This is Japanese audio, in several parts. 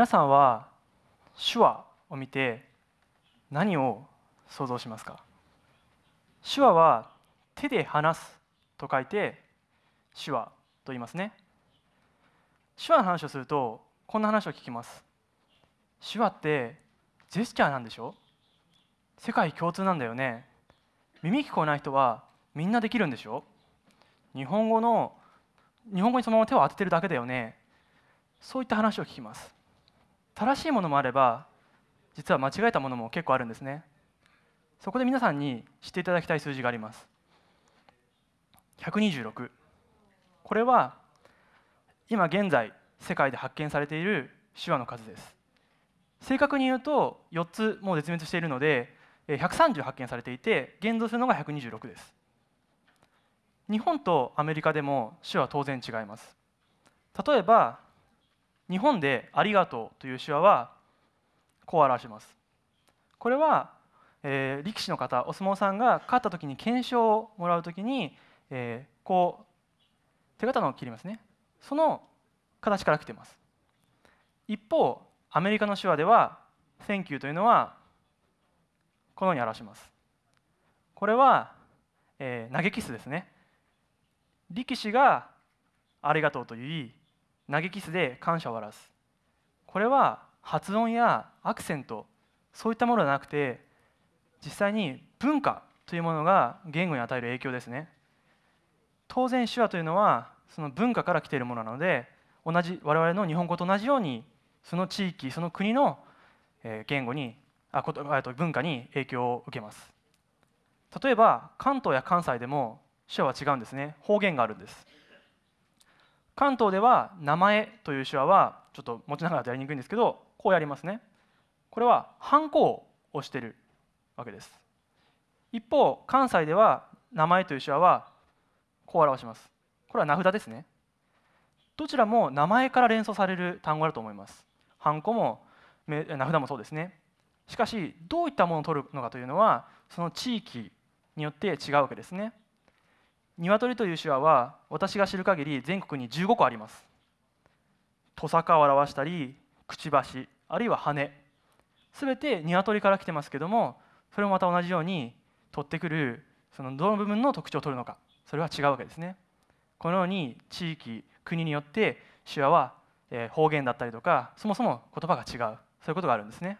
皆さんは手話を見て何を想像しますか？手話は手で話すと書いて手話と言いますね。手話の話をするとこんな話を聞きます。手話ってジェスチャーなんでしょ？世界共通なんだよね。耳聞こえない人はみんなできるんでしょ？日本語の日本語にそのまま手を当ててるだけだよね。そういった話を聞きます。正しいものもあれば実は間違えたものも結構あるんですね。そこで皆さんに知っていただきたい数字があります。126これは今現在世界で発見されている手話の数です。正確に言うと4つもう絶滅しているので130発見されていて現存するのが126です。日本とアメリカでも手話は当然違います。例えば日本で「ありがとう」という手話はこう表します。これは、えー、力士の方お相撲さんが勝った時に懸賞をもらう時に、えー、こう手刀を切りますね。その形から来ています。一方アメリカの手話では「Thank you」というのはこのように表します。これは、えー、投げキスですね。力士がありがとうと言い投げキスで感謝を表す。これは発音やアクセントそういったものではなくて実際に文化というものが言語に与える影響ですね。当然手話というのはその文化から来ているものなので同じ我々の日本語と同じようにその地域その国の言語にあと文化に影響を受けます。例えば関東や関西でも手話は違うんですね。方言があるんです。関東では名前という手話はちょっと持ちながらやりにくいんですけどこうやりますね。これはハンコを押してるわけです。一方関西では名前という手話はこう表します。これは名札ですね。どちらも名前から連想される単語だと思います。ハンコも名札もそうですね。しかしどういったものを取るのかというのはその地域によって違うわけですね。鶏という手話は私が知る限り全国に15個あります。トサカを表したりくちばしあるいは羽。すべて鶏から来てますけどもそれもまた同じように取ってくるそのどの部分の特徴を取るのか。それは違うわけですね。このように地域国によって手話は方言だったりとかそもそも言葉が違う。そういうことがあるんですね。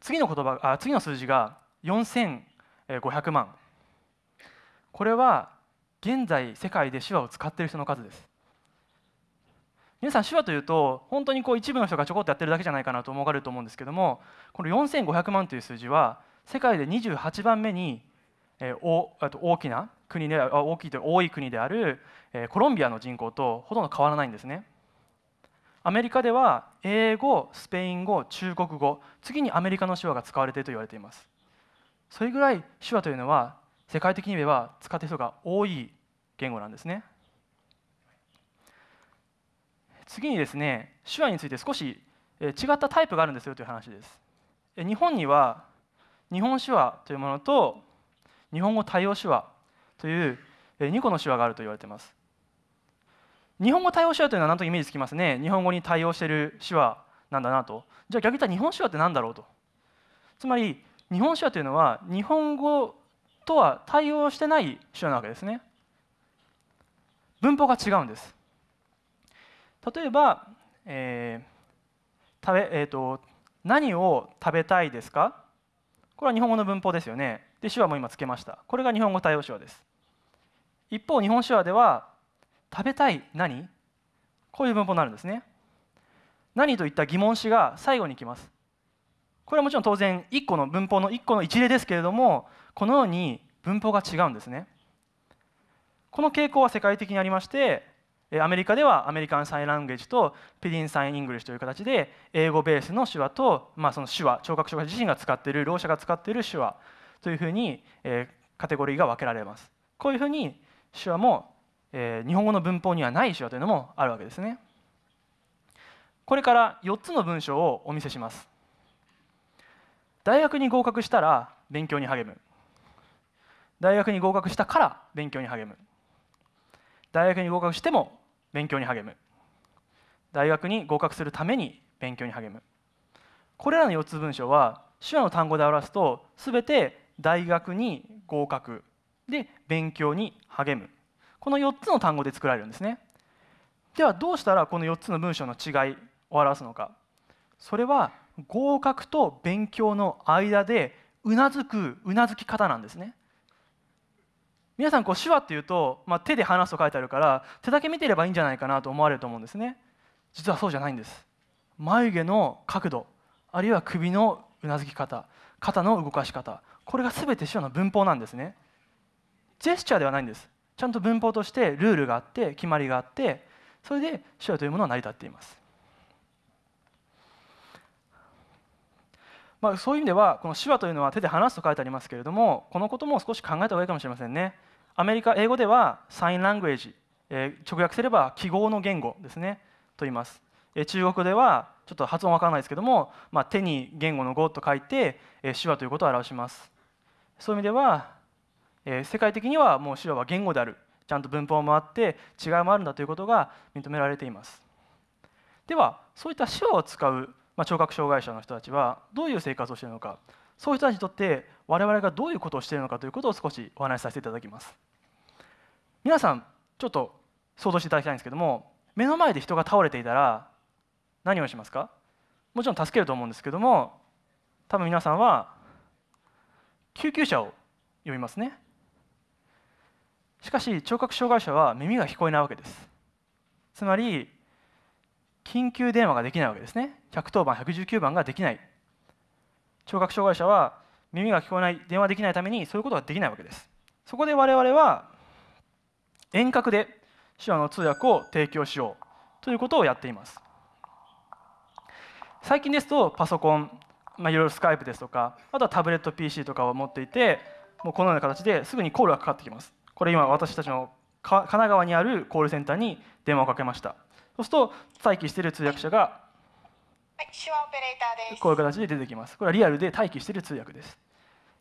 次の言葉あ次の数字が4500万。これは現在世界で手話を使っている人の数です。皆さん手話というと本当にこう一部の人がちょこっとやってるだけじゃないかなと思われると思うんですけどもこの4500万という数字は世界で28番目に、え、おあと大きな国で大きいと多い国である、え、コロンビアの人口とほとんど変わらないんですね。アメリカでは英語スペイン語中国語次にアメリカの手話が使われていると言われています。それぐらい手話というのは世界的に言えば使っている人が多い言語なんですね。次にですね手話について少し違ったタイプがあるんですよという話です。日本には日本手話というものと日本語対応手話という2個の手話があると言われています。日本語対応手話というのは何とイメージつきますね？日本語に対応している手話なんだなと。じゃあ逆に言ったら日本手話って何だろうと。つまり日本手話というのは日本語とは対応してない手話なわけですね。文法が違うんです。例えば、えー食べえーと、何を食べたいですか？これは日本語の文法ですよね。で手話も今つけました。これが日本語対応手話です。一方日本手話では食べたい何？こういう文法になるんですね。何といった疑問詞が最後に来ます。これはもちろん当然1個の文法の1個の一例ですけれどもこのように文法が違うんですね。この傾向は世界的にありましてアメリカでは American Sign Language と Pidgin Sign English という形で英語ベースの手話と、まあ、その手話聴覚障害自身が使っているろう者が使っている手話というふうに、えカテゴリーが分けられます。こういうふうに手話も、え日本語の文法にはない手話というのもあるわけですね。これから4つの文章をお見せします。大学に合格したら勉強に励む。大学に合格したから勉強に励む。大学に合格しても勉強に励む。大学に合格するために勉強に励む。これらの4つ文章は手話の単語で表すと全て大学に合格で勉強に励む。この4つの単語で作られるんですね。ではどうしたらこの4つの文章の違いを表すのか。それは合格と勉強の間でうなずくうなずき方なんですね。皆さんこう手話っていうと、まあ、手で話すと書いてあるから手だけ見てればいいんじゃないかなと思われると思うんですね。実はそうじゃないんです。眉毛の角度あるいは首のうなずき方肩の動かし方これが全て手話の文法なんですね。ジェスチャーではないんです。ちゃんと文法としてルールがあって決まりがあってそれで手話というものは成り立っています。まあ、そういう意味ではこの手話というのは手で話すと書いてありますけれどもこのことも少し考えた方がいいかもしれませんね。アメリカ英語ではサインラングエージ、えー、直訳すれば記号の言語ですねと言います、えー、中国ではちょっと発音わからないですけども、まあ、手に言語の語と書いて、えー、手話ということを表します。そういう意味では、えー、世界的にはもう手話は言語である。ちゃんと文法もあって違いもあるんだということが認められています。ではそういった手話を使うまあ、聴覚障害者の人たちはどういう生活をしているのか。そういう人たちにとって我々がどういうことをしているのかということを少しお話しさせていただきます。皆さんちょっと想像していただきたいんですけども目の前で人が倒れていたら何をしますか？もちろん助けると思うんですけども多分皆さんは救急車を呼びますね。しかし聴覚障害者は耳が聞こえないわけです。つまり緊急電話ができないわけですね。110番119番ができない。聴覚障害者は耳が聞こえない電話できないためにそういうことができないわけです。そこで我々は遠隔で手話の通訳を提供しようということをやっています。最近ですとパソコン、まあ、いろいろスカイプですとかあとはタブレット PC とかを持っていてもうこのような形ですぐにコールがかかってきます。これ今私たちの神奈川にあるコールセンターに電話をかけました。そうすると待機している通訳者がはい手話オペレーターです。こういう形で出てきます。これはリアルで待機している通訳です。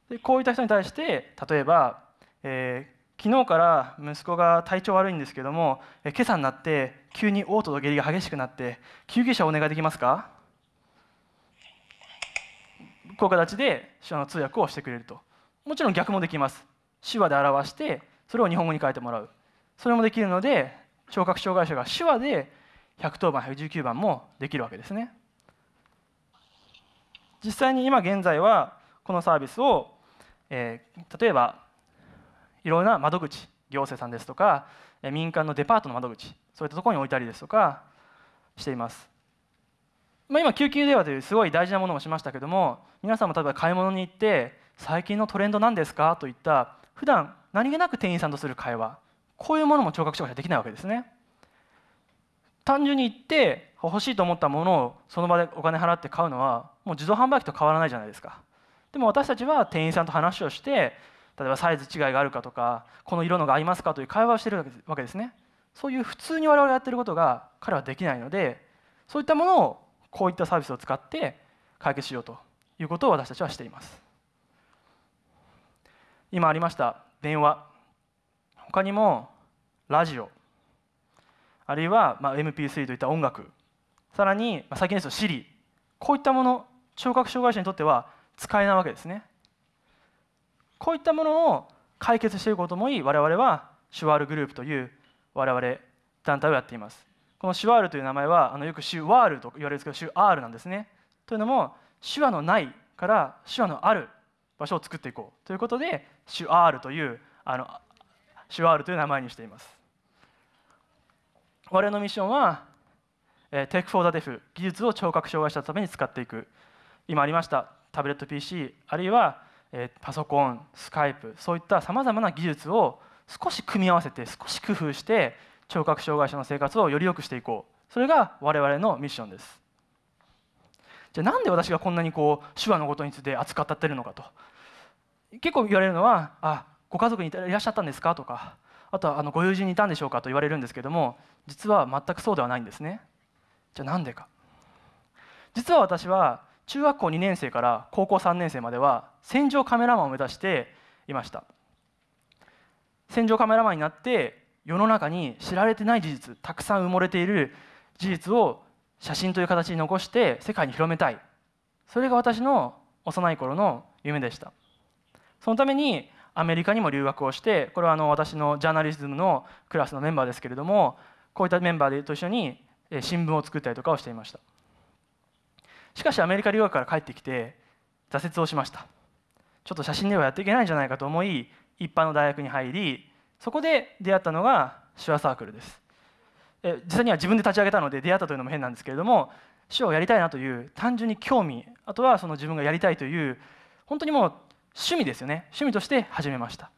でこういった人に対して例えば、えー、昨日から息子が体調悪いんですけども、えー、今朝になって急に嘔吐と下痢が激しくなって救急車をお願いできますか？こういう形で手話の通訳をしてくれると。もちろん逆もできます。手話で表してそれを日本語に変えてもらう。それもできるので聴覚障害者が手話で110番119番もできるわけですね。実際に今現在はこのサービスを、えー、例えばいろんな窓口行政さんですとか民間のデパートの窓口そういったところに置いたりですとかしています、まあ、今救急電話というすごい大事なものもしましたけども皆さんも例えば買い物に行って最近のトレンド何ですか？といった普段何気なく店員さんとする会話こういうものも聴覚障害者できないわけですね。単純に言って欲しいと思ったものをその場でお金払って買うのはもう自動販売機と変わらないじゃないですか。でも私たちは店員さんと話をして例えばサイズ違いがあるかとかこの色のが合いますかという会話をしてるわけですね。そういう普通に我々がやってることが彼はできないのでそういったものをこういったサービスを使って解決しようということを私たちはしています。今ありました電話。他にもラジオ。あるいはま MP3 といった音楽。さらにま最近ですと Siri こういったもの聴覚障害者にとっては使えないわけですね。こういったものを解決していくこともいい我々はシュワールグループという我々団体をやっています。このシュワールという名前はあのよくシュワールと言われるんですけどシュアールなんですね。というのも手話のないから手話のある場所を作っていこう。ということでシュアールというあのシュワールという名前にしています。我々のミッションは、えー、Tech for the Deaf 技術を聴覚障害者のために使っていく。今ありましたタブレット PC あるいは、えー、パソコンスカイプそういったさまざまな技術を少し組み合わせて少し工夫して聴覚障害者の生活をより良くしていこう。それが我々のミッションです。じゃあなんで私がこんなにこう手話のことについて扱ってるのかと。結構言われるのは「あご家族にいらっしゃったんですか?」とかあとはあのご友人にいたんでしょうかと言われるんですけども実は全くそうではないんですね。じゃあなんでか。実は私は中学校2年生から高校3年生までは戦場カメラマンを目指していました。戦場カメラマンになって世の中に知られてない事実たくさん埋もれている事実を写真という形に残して世界に広めたい。それが私の幼い頃の夢でした。そのためにアメリカにも留学をしてこれはあの私のジャーナリズムのクラスのメンバーですけれどもこういったメンバーと一緒に新聞を作ったりとかをしていました。しかしアメリカ留学から帰ってきて挫折をしました。ちょっと写真ではやっていけないんじゃないかと思い一般の大学に入りそこで出会ったのが手話サークルです。実際には自分で立ち上げたので出会ったというのも変なんですけれども手話をやりたいなという単純に興味あとはその自分がやりたいという本当にもう趣味ですよね。趣味として始めました。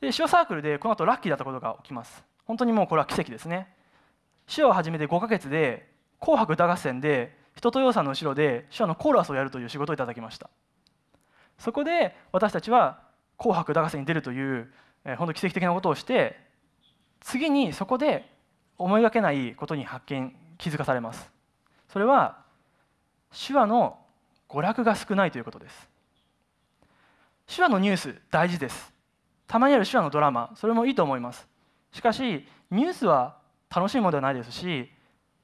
で手話サークルでこの後ラッキーだったことが起きます。本当にもうこれは奇跡ですね。手話を始めて5ヶ月で「紅白歌合戦」で人とよさんの後ろで手話のコーラスをやるという仕事をいただきました。そこで私たちは「紅白歌合戦」に出るという、えー、本当奇跡的なことをして次にそこで思いがけないことに発見気づかされます。それは手話の娯楽が少ないということです。手話のニュース大事です。たまにある手話のドラマそれもいいと思います。しかしニュースは楽しいものではないですし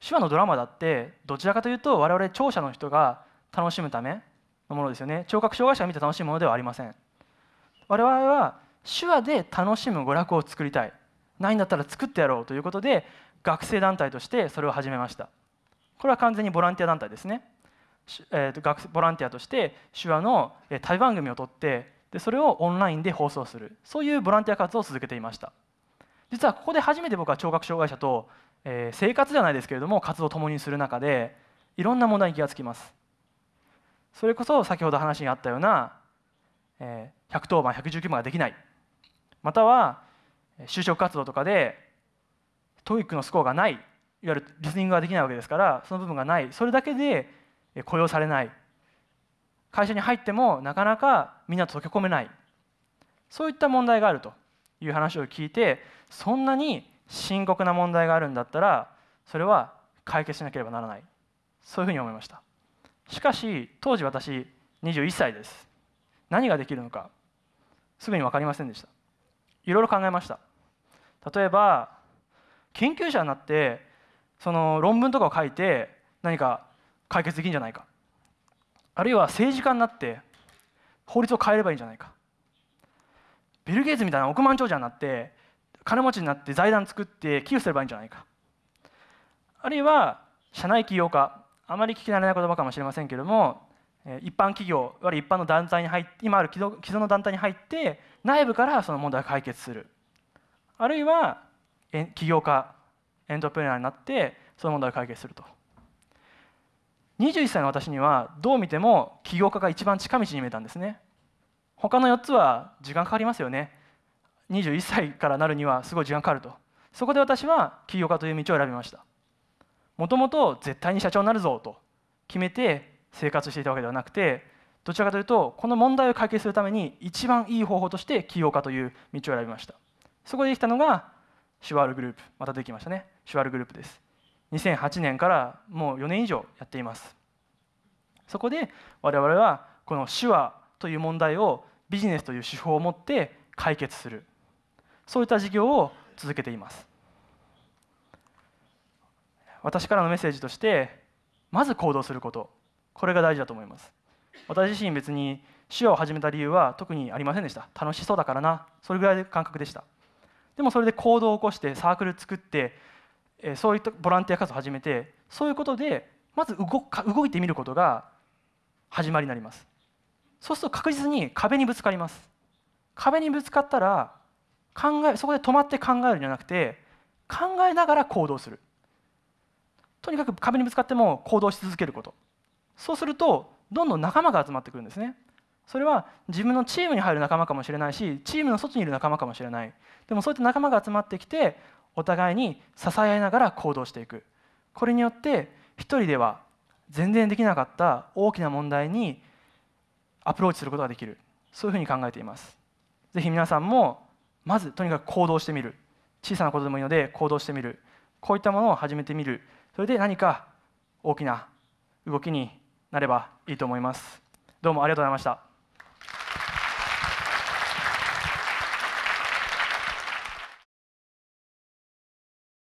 手話のドラマだってどちらかというと我々聴者の人が楽しむためのものですよね。聴覚障害者が見て楽しいものではありません。我々は手話で楽しむ娯楽を作りたい。ないんだったら作ってやろうということで学生団体としてそれを始めました。これは完全にボランティア団体ですね、えー、学ボランティアとして手話の対番組を取ってでそれをオンラインで放送する。そういうボランティア活動を続けていました。実はここで初めて僕は聴覚障害者と、えー、生活じゃないですけれども活動を共にする中でいろんな問題に気がつきます。それこそ先ほど話にあったような、えー、110番119番ができない。または就職活動とかで TOEIC のスコアがない。いわゆるリスニングができないわけですからその部分がない。それだけで雇用されない。会社に入ってもなかなかみんなと溶け込めない。そういった問題があるという話を聞いてそんなに深刻な問題があるんだったらそれは解決しなければならない。そういうふうに思いました。しかし当時私21歳です。何ができるのかすぐに分かりませんでした。いろいろ考えました。例えば研究者になってその論文とかを書いて何か解決できるんじゃないか。あるいは政治家になって法律を変えればいいんじゃないか。ビル・ゲイツみたいな億万長者になって金持ちになって財団作って寄付すればいいんじゃないか。あるいは社内起業家。あまり聞き慣れない言葉かもしれませんけれども一般企業いわゆる一般の団体に入って今ある既存の団体に入って内部からその問題を解決する。あるいは起業家エントプレーナーになってその問題を解決すると。21歳の私にはどう見ても起業家が一番近道に見えたんですね。他の4つは時間かかりますよね。21歳からなるにはすごい時間かかると。そこで私は起業家という道を選びました。もともと絶対に社長になるぞと。決めて生活していたわけではなくてどちらかというとこの問題を解決するために一番いい方法として起業家という道を選びました。そこでできたのがシュワールグループ。またできましたね。シュワールグループです。2008年からもう4年以上やっています。そこで我々はこの手話という問題をビジネスという手法を持って解決する。そういった事業を続けています。私からのメッセージとしてまず行動すること。これが大事だと思います。私自身別に手話を始めた理由は特にありませんでした。楽しそうだからな。それぐらいの感覚でした。でもそれで行動を起こしてサークル作ってそういったボランティア活動を始めてそういうことでまず動か動いてみることが始まりになります。そうすると確実に壁にぶつかります。壁にぶつかったら考えそこで止まって考えるんじゃなくて考えながら行動する。とにかく壁にぶつかっても行動し続けること。そうするとどんどん仲間が集まってくるんですね。それは自分のチームに入る仲間かもしれないしチームの外にいる仲間かもしれない。でもそういった仲間が集まってきてお互いに支え合いながら行動していく。これによって一人では全然できなかった大きな問題にアプローチすることができる。そういうふうに考えています。ぜひ皆さんもまずとにかく行動してみる。小さなことでもいいので行動してみる。こういったものを始めてみる。それで何か大きな動きになればいいと思います。どうもありがとうございました。